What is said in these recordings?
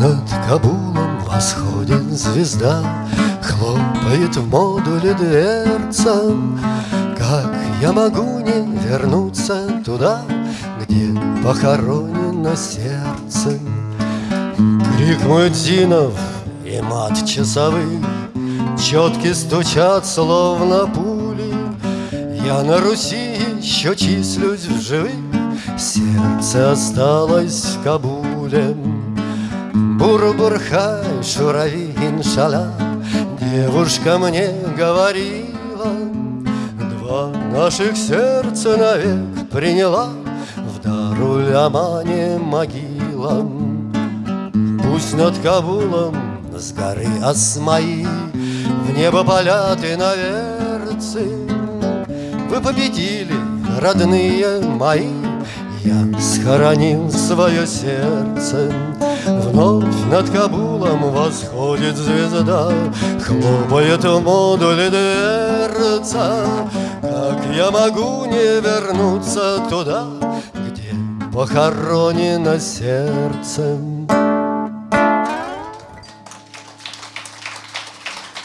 над Кабулом восходит звезда, Хлопает в модуле дверца. Как я могу не вернуться туда, Где похоронено сердце? Крик Муэдзинов и мат часовых Четки стучат, словно пули Я на Руси еще числюсь в живых Сердце осталось в Кабуле Бурбурхай, шурави, иншалла Девушка мне говорила Два наших сердца навек приняла. В Дарулямане могила. Пусть над Кабулом с горы Асмаи В небо поляты наверцы Вы победили, родные мои Я схоронил свое сердце. Вновь над Кабулом восходит звезда Хлопает в модуле дверца. Как я могу не вернуться туда Где похоронено сердце?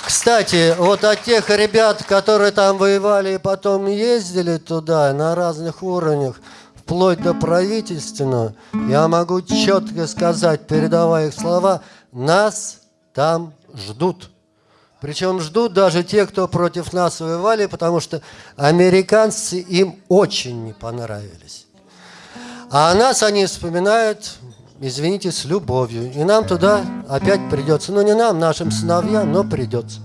Кстати, вот от тех ребят, которые там воевали и потом ездили туда на разных уровнях, вплоть до правительственного, я могу четко сказать, передавая их слова, нас там ждут. Причем ждут даже те, кто против нас воевали, потому что американцы им очень не понравились. А нас они вспоминают извините, с любовью. И нам туда опять придется. Ну, не нам, нашим сыновьям, но придется.